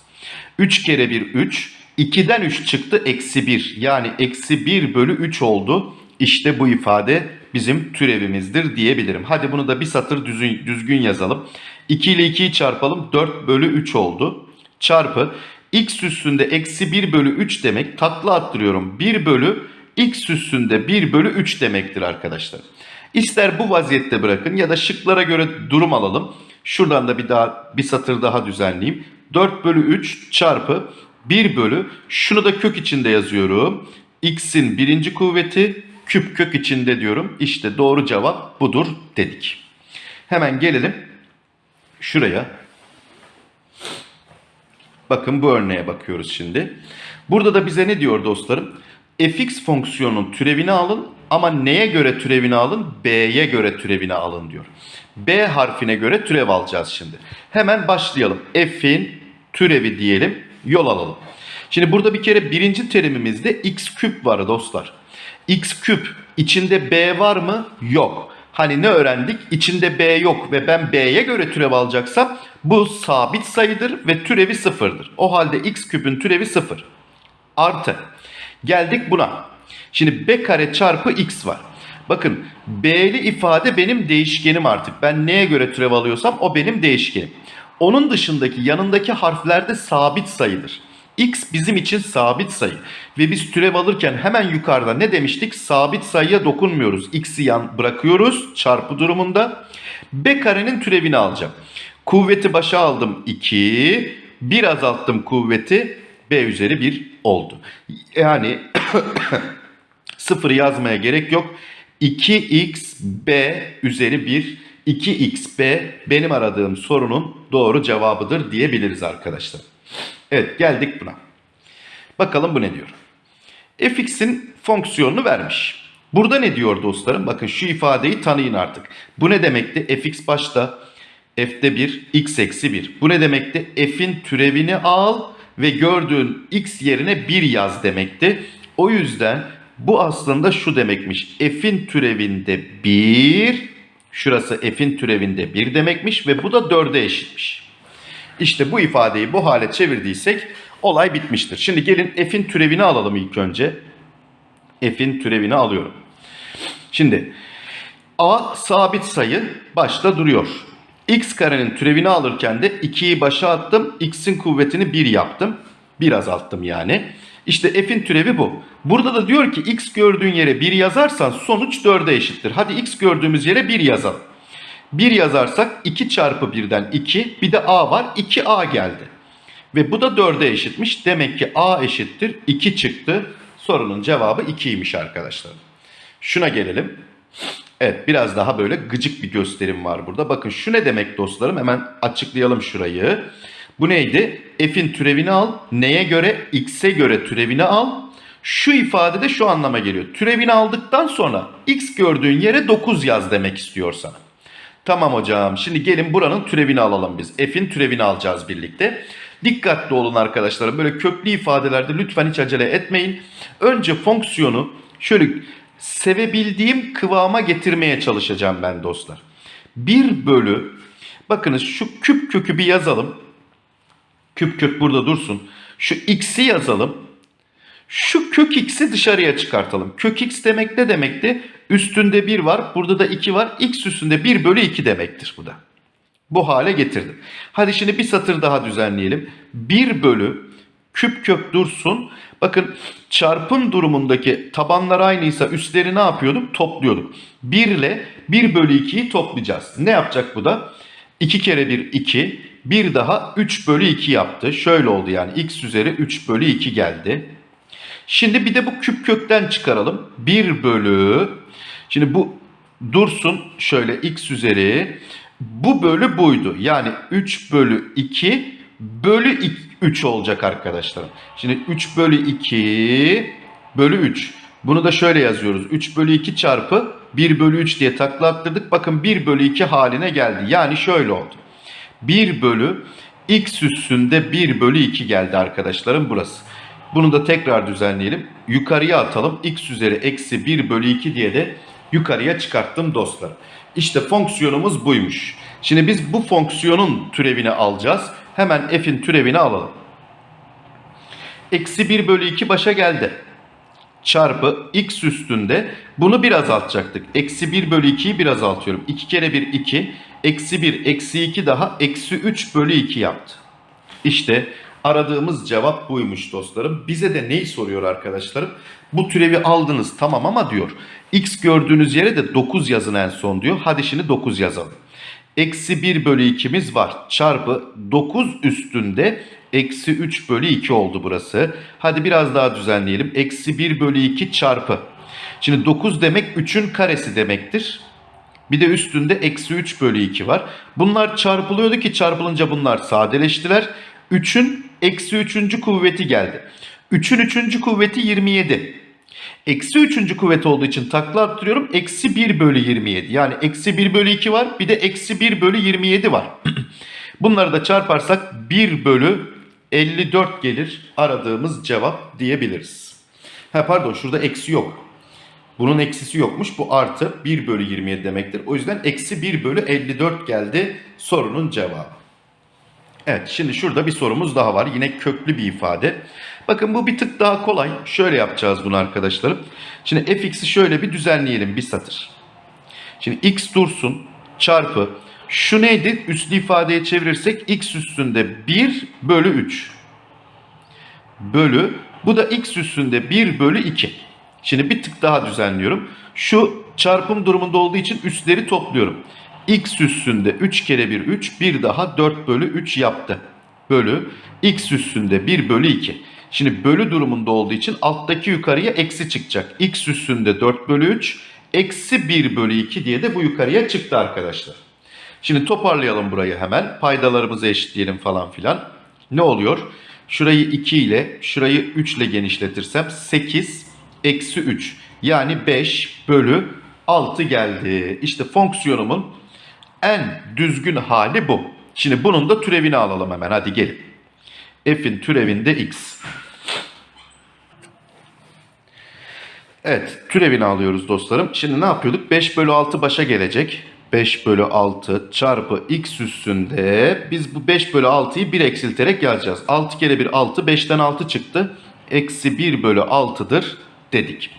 3 kere 1 3. 2'den 3 çıktı eksi 1. Yani eksi 1 bölü 3 oldu. İşte bu ifade bizim türevimizdir diyebilirim. Hadi bunu da bir satır düzgün, düzgün yazalım. 2 ile 2'yi çarpalım. 4 bölü 3 oldu. Çarpı x üstünde eksi 1 bölü 3 demek. Takla attırıyorum. 1 bölü x üstünde 1 bölü 3 demektir arkadaşlar. İster bu vaziyette bırakın ya da şıklara göre durum alalım. Şuradan da bir daha bir satır daha düzenleyeyim. 4 bölü 3 çarpı 1 bölü şunu da kök içinde yazıyorum. x'in birinci kuvveti küp kök içinde diyorum. İşte doğru cevap budur dedik. Hemen gelelim şuraya. Bakın bu örneğe bakıyoruz şimdi. Burada da bize ne diyor dostlarım? fx fonksiyonunun türevini alın ama neye göre türevini alın? b'ye göre türevini alın diyor. b harfine göre türev alacağız şimdi. Hemen başlayalım. f'in türevi diyelim, yol alalım. Şimdi burada bir kere birinci terimimizde x küp var dostlar. x küp içinde b var mı? Yok. Hani ne öğrendik? İçinde b yok ve ben b'ye göre türev alacaksam bu sabit sayıdır ve türevi sıfırdır. O halde x küpün türevi sıfır. Artı. Geldik buna. Şimdi b kare çarpı x var. Bakın b'li ifade benim değişkenim artık. Ben neye göre türev alıyorsam o benim değişkenim. Onun dışındaki yanındaki harfler de sabit sayıdır. X bizim için sabit sayı. Ve biz türev alırken hemen yukarıda ne demiştik? Sabit sayıya dokunmuyoruz. X'i yan bırakıyoruz çarpı durumunda. B karenin türevini alacağım. Kuvveti başa aldım 2. 1 azalttım kuvveti. B üzeri 1 oldu. Yani 0 yazmaya gerek yok. 2xb üzeri 1 2xb benim aradığım sorunun doğru cevabıdır diyebiliriz arkadaşlar. Evet geldik buna. Bakalım bu ne diyor. fx'in fonksiyonunu vermiş. Burada ne diyor dostlarım? Bakın şu ifadeyi tanıyın artık. Bu ne demekti? fx başta f'de 1 x eksi 1. Bu ne demekti? f'in türevini al ve gördüğün x yerine 1 yaz demekti. O yüzden bu aslında şu demekmiş. F'in türevinde 1, şurası F'in türevinde 1 demekmiş ve bu da 4'e eşitmiş. İşte bu ifadeyi bu hale çevirdiysek olay bitmiştir. Şimdi gelin F'in türevini alalım ilk önce. F'in türevini alıyorum. Şimdi A sabit sayı başta duruyor. X karenin türevini alırken de 2'yi başa attım. X'in kuvvetini 1 yaptım. 1 azalttım yani. İşte f'in türevi bu. Burada da diyor ki x gördüğün yere 1 yazarsan sonuç 4'e eşittir. Hadi x gördüğümüz yere 1 yazalım. 1 yazarsak 2 çarpı 1'den 2 bir de a var 2a geldi. Ve bu da 4'e eşitmiş. Demek ki a eşittir 2 çıktı. Sorunun cevabı 2'ymiş arkadaşlar. Şuna gelelim. Evet biraz daha böyle gıcık bir gösterim var burada. Bakın şu ne demek dostlarım hemen açıklayalım şurayı. Bu neydi? F'in türevini al. Neye göre? X'e göre türevini al. Şu ifade de şu anlama geliyor. Türevini aldıktan sonra X gördüğün yere 9 yaz demek istiyor sana. Tamam hocam. Şimdi gelin buranın türevini alalım biz. F'in türevini alacağız birlikte. Dikkatli olun arkadaşlar. Böyle köklü ifadelerde lütfen hiç acele etmeyin. Önce fonksiyonu şöyle sevebildiğim kıvama getirmeye çalışacağım ben dostlar. 1 bölü bakınız şu küp kökü bir yazalım. Küp kök burada dursun. Şu x'i yazalım. Şu kök x'i dışarıya çıkartalım. Kök x demek ne demekti? Üstünde 1 var. Burada da 2 var. x üstünde 1 bölü 2 demektir bu da. Bu hale getirdim. Hadi şimdi bir satır daha düzenleyelim. 1 bölü küp kök dursun. Bakın çarpım durumundaki tabanlar aynıysa üstleri ne yapıyorduk? Topluyorduk. 1 ile 1 bölü 2'yi toplayacağız. Ne yapacak bu da? 2 kere 1 2. Bir daha 3 bölü 2 yaptı. Şöyle oldu yani x üzeri 3 bölü 2 geldi. Şimdi bir de bu küp kökten çıkaralım. 1 bölü Şimdi bu dursun şöyle x üzeri bu bölü buydu. Yani 3 bölü 2 bölü 3 olacak arkadaşlarım. Şimdi 3 bölü 2 bölü 3. Bunu da şöyle yazıyoruz. 3 bölü 2 çarpı 1 bölü 3 diye takla attırdık. Bakın 1 bölü 2 haline geldi. Yani şöyle oldu. 1 bölü x üstünde 1 bölü 2 geldi arkadaşlarım burası. Bunu da tekrar düzenleyelim. Yukarıya atalım. x üzeri eksi 1 bölü 2 diye de yukarıya çıkarttım dostlar. İşte fonksiyonumuz buymuş. Şimdi biz bu fonksiyonun türevini alacağız. Hemen f'in türevini alalım. Eksi 1 bölü 2 başa geldi. Çarpı x üstünde bunu bir azaltacaktık. Eksi 1 bölü 2'yi bir azaltıyorum. 2 kere 1 2. Eksi 1 eksi 2 daha eksi 3 bölü 2 yaptı. İşte aradığımız cevap buymuş dostlarım. Bize de neyi soruyor arkadaşlarım? Bu türevi aldınız tamam ama diyor. X gördüğünüz yere de 9 yazın en son diyor. Hadi şimdi 9 yazalım. Eksi 1 bölü 2'miz var. Çarpı 9 üstünde eksi 3 bölü 2 oldu burası. Hadi biraz daha düzenleyelim. Eksi 1 bölü 2 çarpı. Şimdi 9 demek 3'ün karesi demektir. Bir de üstünde eksi 3 bölü 2 var. Bunlar çarpılıyordu ki çarpılınca bunlar sadeleştiler. 3'ün eksi 3. kuvveti geldi. 3'ün 3. kuvveti 27. Eksi 3. kuvvet olduğu için takla attırıyorum. Eksi 1 bölü 27. Yani eksi 1 bölü 2 var. Bir de eksi 1 bölü 27 var. Bunları da çarparsak 1 bölü 54 gelir. Aradığımız cevap diyebiliriz. Ha pardon şurada eksi yok. Bunun eksisi yokmuş. Bu artı 1 bölü 27 demektir. O yüzden eksi 1 bölü 54 geldi sorunun cevabı. Evet şimdi şurada bir sorumuz daha var. Yine köklü bir ifade. Bakın bu bir tık daha kolay. Şöyle yapacağız bunu arkadaşlarım. Şimdi fx'i şöyle bir düzenleyelim bir satır. Şimdi x dursun çarpı şu neydi? Üslü ifadeye çevirirsek x üstünde 1 bölü 3 bölü bu da x üstünde 1 bölü 2. Şimdi bir tık daha düzenliyorum. Şu çarpım durumunda olduğu için üstleri topluyorum. x üstünde 3 kere 1 3 bir daha 4 bölü 3 yaptı. Bölü x üstünde 1 bölü 2. Şimdi bölü durumunda olduğu için alttaki yukarıya eksi çıkacak. x üstünde 4 bölü 3 eksi 1 bölü 2 diye de bu yukarıya çıktı arkadaşlar. Şimdi toparlayalım burayı hemen. Paydalarımızı eşitleyelim falan filan. Ne oluyor? Şurayı 2 ile şurayı 3 ile genişletirsem 8 eksi 3 yani 5 bölü 6 geldi. İşte fonksiyonumun en düzgün hali bu. Şimdi bunun da türevini alalım hemen hadi gelin. F'in türevinde x. Evet türevini alıyoruz dostlarım. Şimdi ne yapıyorduk? 5 bölü 6 başa gelecek. 5 bölü 6 çarpı x üstünde biz bu 5 bölü 6'yı 1 eksilterek yazacağız. 6 kere 1 6 5'ten 6 çıktı. Eksi 1 bölü 6'dır dedik.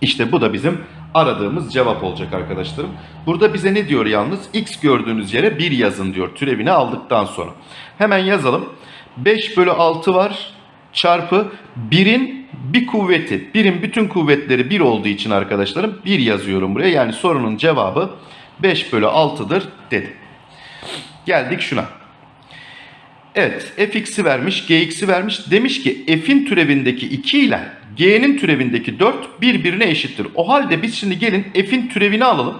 İşte bu da bizim aradığımız cevap olacak arkadaşlarım. Burada bize ne diyor yalnız? X gördüğünüz yere 1 yazın diyor türevini aldıktan sonra. Hemen yazalım. 5 bölü 6 var çarpı 1'in bir kuvveti. 1'in bütün kuvvetleri 1 olduğu için arkadaşlarım 1 yazıyorum buraya. Yani sorunun cevabı 5 bölü 6'dır dedim. Geldik şuna. Evet fx'i vermiş gx'i vermiş. Demiş ki f'in türevindeki 2 ile g'nin türevindeki 4 birbirine eşittir. O halde biz şimdi gelin f'in türevini alalım.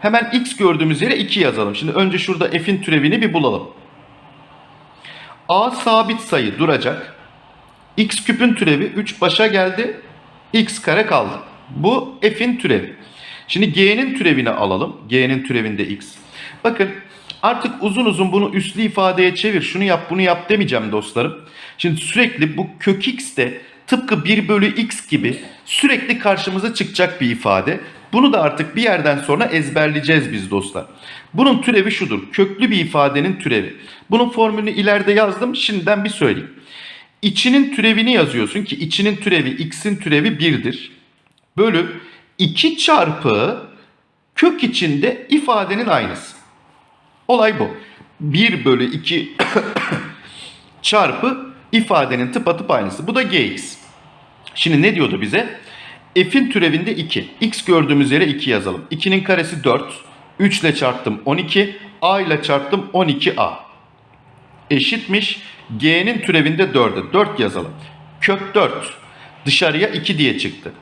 Hemen x gördüğümüz yere 2 yazalım. Şimdi önce şurada f'in türevini bir bulalım. a sabit sayı duracak. X küpün türevi 3 başa geldi. x kare kaldı. Bu f'in türevi. Şimdi g'nin türevini alalım. G'nin türevinde x. Bakın artık uzun uzun bunu üslü ifadeye çevir. Şunu yap bunu yap demeyeceğim dostlarım. Şimdi sürekli bu kök x de tıpkı 1 bölü x gibi sürekli karşımıza çıkacak bir ifade. Bunu da artık bir yerden sonra ezberleyeceğiz biz dostlar. Bunun türevi şudur. Köklü bir ifadenin türevi. Bunun formülünü ileride yazdım. Şimdiden bir söyleyeyim. İçinin türevini yazıyorsun ki içinin türevi x'in türevi 1'dir. Bölü 2 çarpı kök içinde ifadenin aynısı. Olay bu. 1 bölü 2 çarpı ifadenin tıpatıp aynısı. Bu da gx. Şimdi ne diyordu bize? F'in türevinde 2. X gördüğümüz yere 2 yazalım. 2'nin karesi 4. 3 ile çarptım 12. A ile çarptım 12A. Eşitmiş. G'nin türevinde 4'e. 4 yazalım. Kök 4. Dışarıya 2 diye çıktı.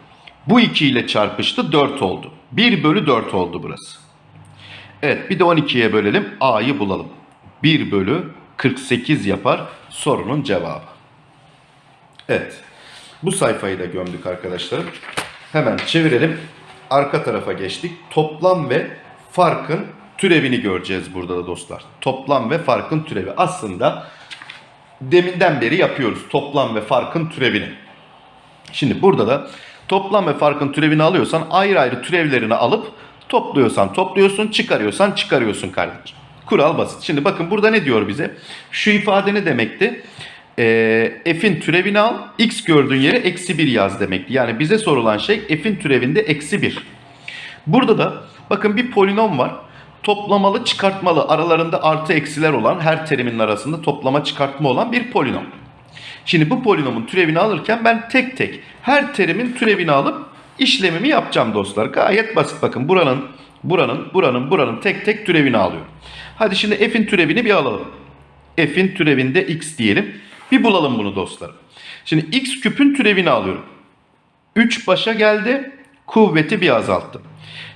Bu 2 ile çarpıştı 4 oldu. 1 bölü 4 oldu burası. Evet bir de 12'ye bölelim. A'yı bulalım. 1 bölü 48 yapar sorunun cevabı. Evet. Bu sayfayı da gömdük arkadaşlarım. Hemen çevirelim. Arka tarafa geçtik. Toplam ve farkın türevini göreceğiz burada da dostlar. Toplam ve farkın türevi. Aslında deminden beri yapıyoruz. Toplam ve farkın türevini. Şimdi burada da toplam ve farkın türevini alıyorsan ayrı ayrı türevlerini alıp topluyorsan topluyorsun, çıkarıyorsan çıkarıyorsun kardeşim. Kural basit. Şimdi bakın burada ne diyor bize? Şu ifade ne demekti? Ee, f'in türevini al, x gördüğün yere eksi 1 yaz demekti. Yani bize sorulan şey f'in türevinde eksi 1. Burada da bakın bir polinom var. Toplamalı çıkartmalı aralarında artı eksiler olan her terimin arasında toplama çıkartma olan bir polinom. Şimdi bu polinomun türevini alırken ben tek tek her terimin türevini alıp işlemimi yapacağım dostlar. Gayet basit bakın buranın, buranın, buranın, buranın tek tek türevini alıyorum. Hadi şimdi f'in türevini bir alalım. f'in türevinde x diyelim. Bir bulalım bunu dostlarım. Şimdi x küpün türevini alıyorum. 3 başa geldi. Kuvveti bir azalttım.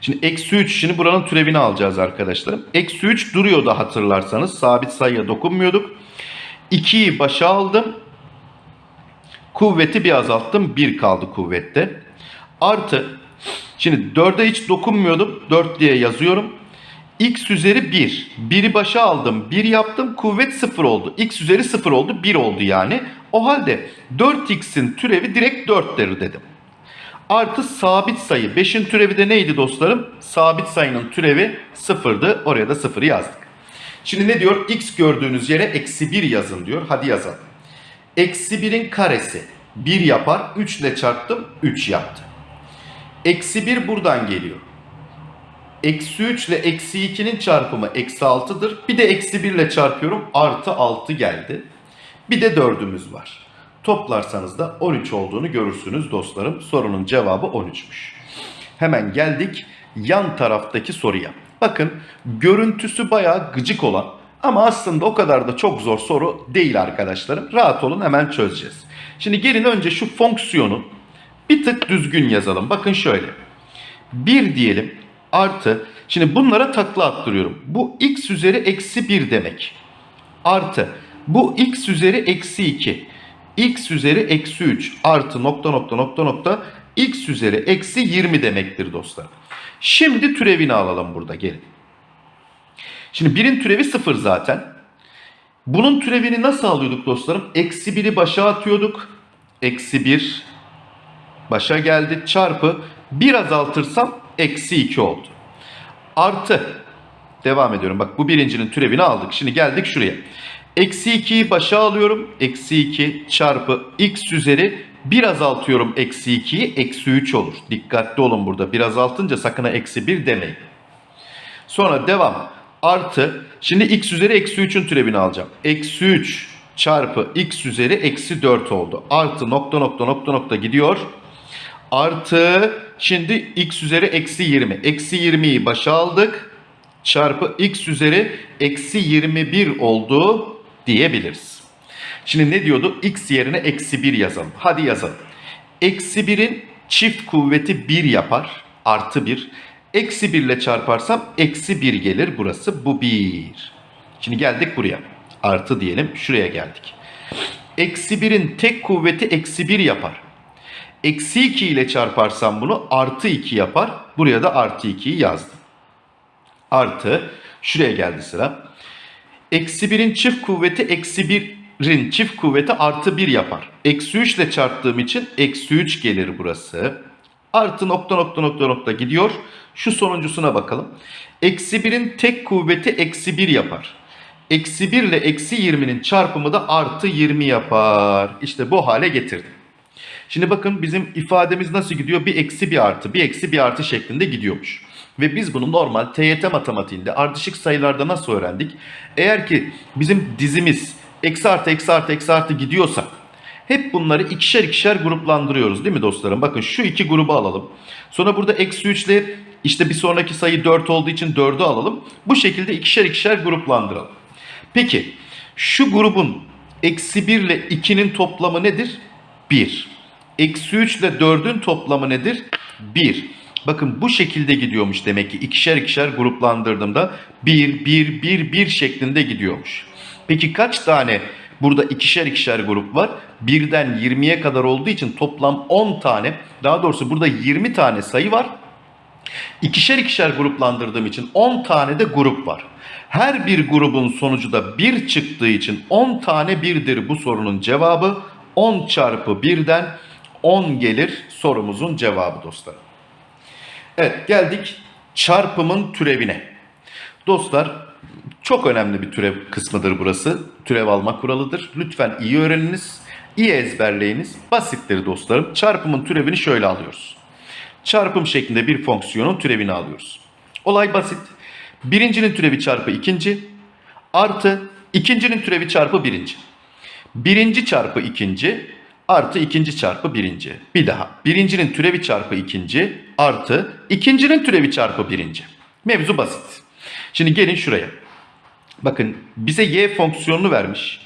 Şimdi eksi 3 şimdi buranın türevini alacağız arkadaşlarım. Eksi 3 duruyordu hatırlarsanız. Sabit sayıya dokunmuyorduk. 2'yi başa aldım. Kuvveti bir azalttım. 1 kaldı kuvvette. Artı şimdi 4'e hiç dokunmuyordum. 4 diye yazıyorum. X üzeri 1. 1'i başa aldım. 1 yaptım. Kuvvet 0 oldu. X üzeri 0 oldu. 1 oldu yani. O halde 4x'in türevi direkt 4'tir dedim. Artı sabit sayı. 5'in türevi de neydi dostlarım? Sabit sayının türevi 0'dı. Oraya da 0'ı yazdık. Şimdi ne diyor? X gördüğünüz yere eksi 1 yazın diyor. Hadi yazalım. Eksi 1'in karesi 1 yapar. 3 ile çarptım 3 yaptı. Eksi 1 buradan geliyor. Eksi 3 ile eksi 2'nin çarpımı eksi 6'dır. Bir de eksi 1 ile çarpıyorum. Artı 6 geldi. Bir de 4'ümüz var. Toplarsanız da 13 olduğunu görürsünüz dostlarım. Sorunun cevabı 13'müş. Hemen geldik yan taraftaki soruya. Bakın görüntüsü bayağı gıcık olan ama aslında o kadar da çok zor soru değil arkadaşlarım. Rahat olun hemen çözeceğiz. Şimdi gelin önce şu fonksiyonu bir tık düzgün yazalım. Bakın şöyle. 1 diyelim artı. Şimdi bunlara takla attırıyorum. Bu x üzeri eksi 1 demek. Artı. Bu x üzeri eksi 2. x üzeri eksi 3 artı nokta nokta nokta nokta x üzeri eksi 20 demektir dostlar. Şimdi türevini alalım burada gelin. Şimdi birin türevi 0 zaten. Bunun türevini nasıl alıyorduk dostlarım? Eksi 1'i başa atıyorduk. Eksi 1 başa geldi çarpı 1 azaltırsam eksi 2 oldu. Artı devam ediyorum. Bak bu birincinin türevini aldık. Şimdi geldik şuraya. Eksi 2'yi başa alıyorum. Eksi 2 çarpı x üzeri 1 azaltıyorum eksi 2'yi. Eksi 3 olur. Dikkatli olun burada. 1 azaltınca sakın eksi 1 demeyin. Sonra devam. Artı. Şimdi x üzeri eksi 3'ün türevini alacağım. Eksi 3 çarpı x üzeri eksi 4 oldu. Artı nokta nokta nokta nokta gidiyor. Artı şimdi x üzeri eksi 20. Eksi 20'yi başa aldık. Çarpı x üzeri eksi 21 oldu diyebiliriz. Şimdi ne diyordu? x yerine eksi 1 yazalım. Hadi yazalım. Eksi 1'in çift kuvveti 1 yapar. Artı 1. Eksi 1 ile çarparsam eksi 1 gelir. Burası bu 1. Şimdi geldik buraya. Artı diyelim. Şuraya geldik. Eksi 1'in tek kuvveti eksi 1 yapar. Eksi 2 ile çarparsam bunu artı 2 yapar. Buraya da artı 2'yi yazdım. Artı şuraya geldi sıra. Eksi 1'in çift kuvveti eksi 1'in çift kuvveti artı 1 yapar. Eksi 3 ile çarptığım için eksi 3 gelir burası. Artı nokta nokta nokta nokta gidiyor. Şu sonuncusuna bakalım. Eksi 1'in tek kuvveti eksi 1 yapar. Eksi 1 ile eksi 20'nin çarpımı da artı 20 yapar. İşte bu hale getirdim. Şimdi bakın bizim ifademiz nasıl gidiyor? Bir eksi bir artı, bir eksi bir artı şeklinde gidiyormuş. Ve biz bunu normal TYT matematiğinde ardışık sayılarda nasıl öğrendik? Eğer ki bizim dizimiz eksi artı eksi artı eksi artı gidiyorsa hep bunları ikişer ikişer gruplandırıyoruz değil mi dostlarım? Bakın şu iki grubu alalım. Sonra burada eksi 3 ile işte bir sonraki sayı 4 olduğu için 4'ü alalım. Bu şekilde ikişer ikişer gruplandıralım. Peki şu grubun eksi 1 ile 2'nin toplamı nedir? 1. Eksi 3 ile 4'ün toplamı nedir? 1. Bakın bu şekilde gidiyormuş demek ki ikişer ikişer gruplandırdığımda 1, 1, 1, 1 şeklinde gidiyormuş. Peki kaç tane burada ikişer ikişer grup var? Birden 20'ye kadar olduğu için toplam 10 tane daha doğrusu burada 20 tane sayı var. İkişer ikişer gruplandırdığım için 10 tane de grup var. Her bir grubun sonucu da 1 çıktığı için 10 tane birdir bu sorunun cevabı. 10 çarpı 1'den 10 gelir sorumuzun cevabı dostlarım. Evet geldik çarpımın türevine. Dostlar çok önemli bir türev kısmıdır burası. Türev alma kuralıdır. Lütfen iyi öğreniniz, iyi ezberleyiniz. Basittir dostlarım. Çarpımın türevini şöyle alıyoruz. Çarpım şeklinde bir fonksiyonun türevini alıyoruz. Olay basit. Birincinin türevi çarpı ikinci artı ikincinin türevi çarpı birinci. Birinci çarpı ikinci artı ikinci çarpı birinci. Bir daha. Birincinin türevi çarpı ikinci artı ikincinin türevi çarpı birinci. Mevzu basit. Şimdi gelin şuraya. Bakın bize y fonksiyonunu vermiş.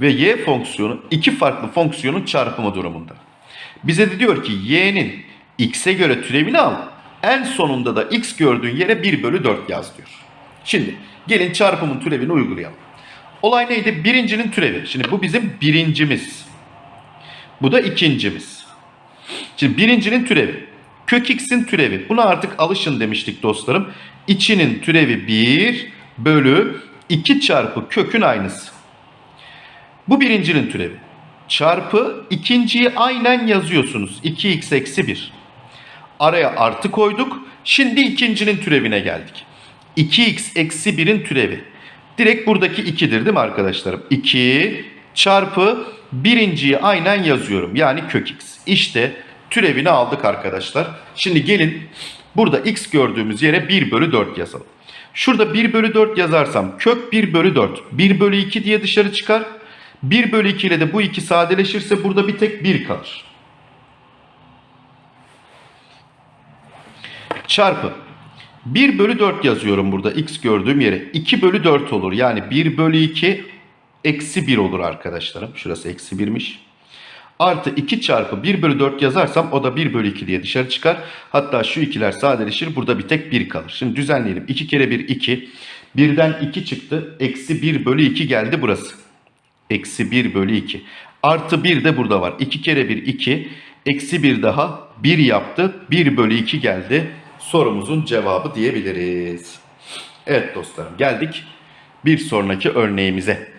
Ve y fonksiyonu iki farklı fonksiyonun çarpımı durumunda. Bize de diyor ki y'nin x'e göre türevini al. En sonunda da x gördüğün yere 1 bölü 4 yaz diyor. Şimdi gelin çarpımın türevini uygulayalım. Olay neydi? Birincinin türevi. Şimdi bu bizim birincimiz. Bu da ikincimiz. Şimdi birincinin türevi. Kök x'in türevi. Buna artık alışın demiştik dostlarım. İçinin türevi 1 bölü 2 çarpı kökün aynısı. Bu birincinin türevi. Çarpı ikinciyi aynen yazıyorsunuz. 2x eksi 1. Araya artı koyduk. Şimdi ikincinin türevine geldik. 2x eksi 1'in türevi. Direkt buradaki 2'dir değil mi arkadaşlarım? 2 çarpı birinciyi aynen yazıyorum. Yani kök x. İşte türevini aldık arkadaşlar. Şimdi gelin burada x gördüğümüz yere 1 bölü 4 yazalım. Şurada 1 bölü 4 yazarsam kök 1 bölü 4. 1 bölü 2 diye dışarı çıkar. 1 bölü 2 ile de bu 2 sadeleşirse burada bir tek 1 kalır. Çarpı. 1 bölü 4 yazıyorum burada x gördüğüm yere. 2 bölü 4 olur. Yani 1 bölü 2 eksi 1 olur arkadaşlarım. Şurası eksi 1'miş. Artı 2 çarpı 1 bölü 4 yazarsam o da 1 bölü 2 diye dışarı çıkar. Hatta şu ikiler sadeleşir. Burada bir tek 1 kalır. Şimdi düzenleyelim. 2 kere 1 2. 1'den 2 çıktı. Eksi 1 bölü 2 geldi burası. Eksi 1 bölü 2. Artı 1 de burada var. 2 kere 1 2. Eksi 1 daha 1 yaptı. 1 bölü 2 geldi. Sorumuzun cevabı diyebiliriz. Evet dostlarım geldik bir sonraki örneğimize.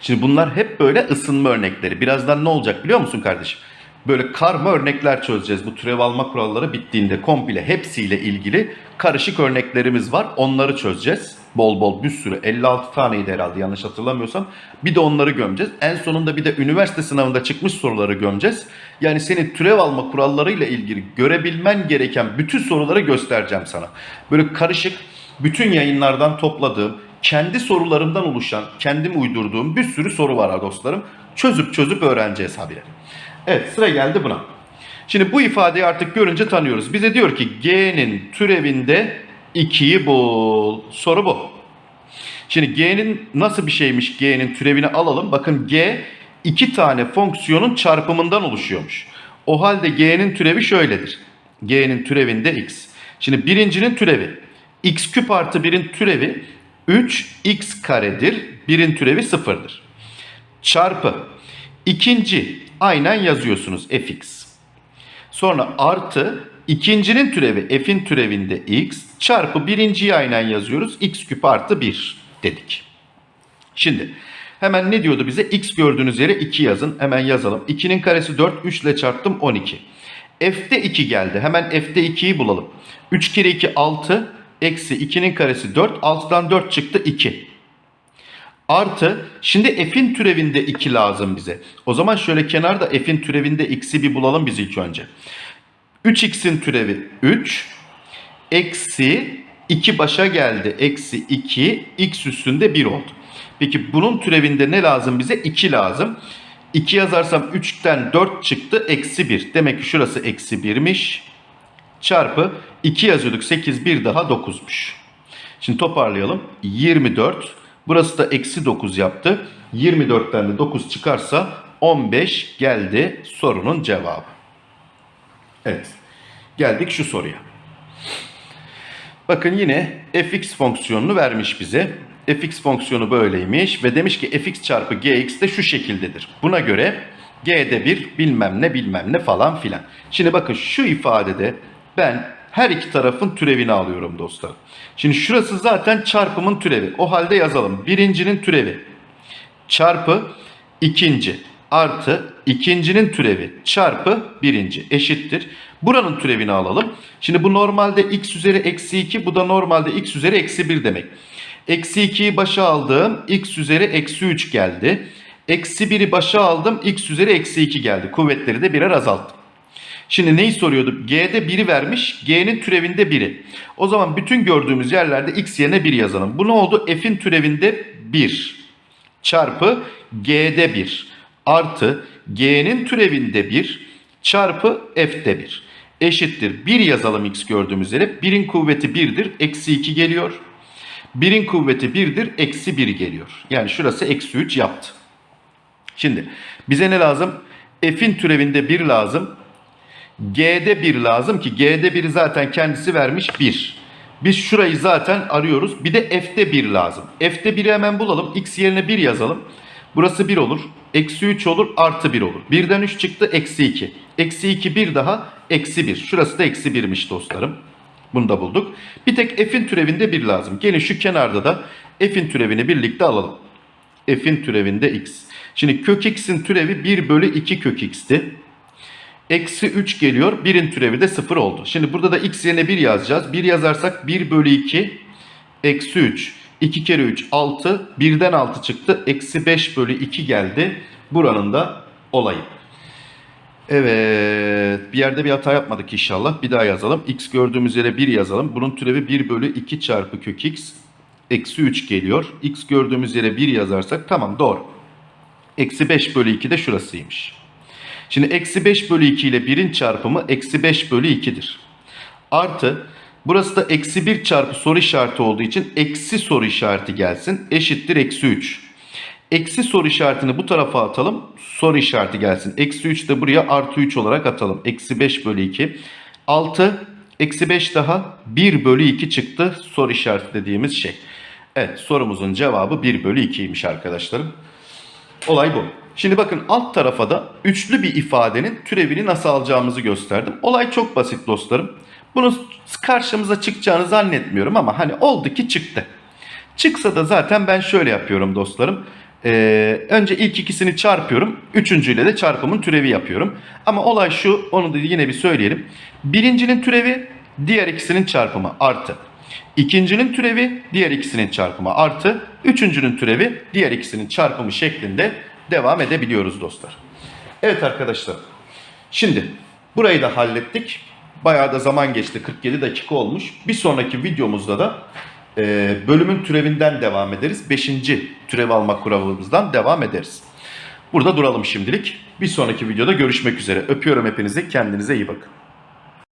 Şimdi bunlar hep böyle ısınma örnekleri. Birazdan ne olacak biliyor musun kardeşim? Böyle karma örnekler çözeceğiz. Bu türev alma kuralları bittiğinde komple hepsiyle ilgili karışık örneklerimiz var. Onları çözeceğiz. Bol bol bir sürü 56 taneydi herhalde yanlış hatırlamıyorsam. Bir de onları gömeceğiz. En sonunda bir de üniversite sınavında çıkmış soruları gömeceğiz. Yani senin türev alma kurallarıyla ilgili görebilmen gereken bütün soruları göstereceğim sana. Böyle karışık bütün yayınlardan topladığım kendi sorularımdan oluşan, kendim uydurduğum bir sürü soru var dostlarım. Çözüp çözüp öğreneceğiz habire. Evet sıra geldi buna. Şimdi bu ifadeyi artık görünce tanıyoruz. Bize diyor ki g'nin türevinde 2'yi bul. Soru bu. Şimdi g'nin nasıl bir şeymiş g'nin türevini alalım. Bakın g iki tane fonksiyonun çarpımından oluşuyormuş. O halde g'nin türevi şöyledir. g'nin türevinde x. Şimdi birincinin türevi x küp artı 1'in türevi 3x karedir. Birin türevi sıfırdır. Çarpı ikinci aynen yazıyorsunuz fx. Sonra artı ikincinin türevi f'in türevinde x çarpı birinciyi aynen yazıyoruz. x küp artı 1 dedik. Şimdi hemen ne diyordu bize? x gördüğünüz yere 2 yazın. Hemen yazalım. 2'nin karesi 4. 3 ile çarptım 12. f'te 2 geldi. Hemen f'te 2'yi bulalım. 3 kere 2 6. Eksi 2'nin karesi 4. 6'dan 4 çıktı 2. Artı şimdi f'in türevinde 2 lazım bize. O zaman şöyle kenarda f'in türevinde x'i bir bulalım biz ilk önce. 3x'in türevi 3. Eksi 2 başa geldi. Eksi 2 x üstünde 1 oldu. Peki bunun türevinde ne lazım bize? 2 lazım. 2 yazarsam 3'ten 4 çıktı. Eksi 1. Demek ki şurası eksi 1'miş. Çarpı 2 yazıyorduk. 8 bir daha 9'muş. Şimdi toparlayalım. 24. Burası da eksi 9 yaptı. 24'ten de 9 çıkarsa 15 geldi sorunun cevabı. Evet. Geldik şu soruya. Bakın yine fx fonksiyonunu vermiş bize. fx fonksiyonu böyleymiş ve demiş ki fx çarpı gx de şu şekildedir. Buna göre g'de bir bilmem ne bilmem ne falan filan. Şimdi bakın şu ifadede ben her iki tarafın türevini alıyorum dostlar. Şimdi şurası zaten çarpımın türevi. O halde yazalım. Birincinin türevi çarpı ikinci artı ikincinin türevi çarpı birinci eşittir. Buranın türevini alalım. Şimdi bu normalde x üzeri eksi 2 bu da normalde x üzeri eksi 1 demek. Eksi 2'yi başa aldım x üzeri eksi 3 geldi. Eksi 1'i başa aldım x üzeri eksi 2 geldi. Kuvvetleri de birer azalttım. Şimdi neyi soruyorduk? G'de 1'i vermiş. G'nin türevinde 1'i. O zaman bütün gördüğümüz yerlerde x yerine 1 yazalım. Bu ne oldu? F'in türevinde 1 çarpı G'de 1 artı G'nin türevinde 1 çarpı F'de 1 eşittir. 1 yazalım x gördüğümüz yere. 1'in kuvveti 1'dir. Eksi 2 geliyor. 1'in kuvveti 1'dir. Eksi 1 geliyor. Yani şurası eksi 3 yaptı. Şimdi bize ne lazım? F'in türevinde 1 lazım. G'de 1 lazım ki G'de 1'i zaten kendisi vermiş 1. Biz şurayı zaten arıyoruz. Bir de F'de 1 lazım. F'de 1'i hemen bulalım. X yerine 1 yazalım. Burası 1 olur. Eksi 3 olur. Artı 1 olur. 1'den 3 çıktı. Eksi 2. Eksi 2 1 daha. Eksi 1. Şurası da eksi 1'miş dostlarım. Bunu da bulduk. Bir tek F'in türevinde 1 lazım. Gelin şu kenarda da F'in türevini birlikte alalım. F'in türevinde X. Şimdi kök X'in türevi 1 bölü 2 kök X'ti. Eksi 3 geliyor. 1'in türevi de 0 oldu. Şimdi burada da x yerine 1 yazacağız. 1 yazarsak 1 bölü 2 eksi 3. 2 kere 3 6. 1'den 6 çıktı. Eksi 5 bölü 2 geldi. Buranın da olayı. Evet. Bir yerde bir hata yapmadık inşallah. Bir daha yazalım. X gördüğümüz yere 1 yazalım. Bunun türevi 1 bölü 2 çarpı kök x. Eksi 3 geliyor. X gördüğümüz yere 1 yazarsak tamam doğru. Eksi 5 bölü 2 de şurasıymış. Şimdi eksi 5 bölü 2 ile 1'in çarpımı eksi 5 bölü 2'dir. Artı burası da eksi 1 çarpı soru işareti olduğu için eksi soru işareti gelsin. Eşittir eksi 3. Eksi soru işaretini bu tarafa atalım. Soru işareti gelsin. Eksi 3 de buraya artı 3 olarak atalım. Eksi 5 bölü 2. 6 eksi 5 daha 1 bölü 2 çıktı. Soru işareti dediğimiz şey. Evet sorumuzun cevabı 1 bölü 2'ymiş arkadaşlarım. Olay bu. Şimdi bakın alt tarafa da üçlü bir ifadenin türevini nasıl alacağımızı gösterdim. Olay çok basit dostlarım. Bunu karşımıza çıkacağını zannetmiyorum ama hani oldu ki çıktı. Çıksa da zaten ben şöyle yapıyorum dostlarım. Ee, önce ilk ikisini çarpıyorum. Üçüncüyle de çarpımın türevi yapıyorum. Ama olay şu onu da yine bir söyleyelim. Birincinin türevi diğer ikisinin çarpımı artı. İkincinin türevi diğer ikisinin çarpımı artı. Üçüncünün türevi diğer ikisinin çarpımı şeklinde devam edebiliyoruz dostlar. Evet arkadaşlar. Şimdi burayı da hallettik. Bayağı da zaman geçti. 47 dakika olmuş. Bir sonraki videomuzda da e, bölümün türevinden devam ederiz. Beşinci türev alma kuralımızdan devam ederiz. Burada duralım şimdilik. Bir sonraki videoda görüşmek üzere. Öpüyorum hepinizi. Kendinize iyi bakın.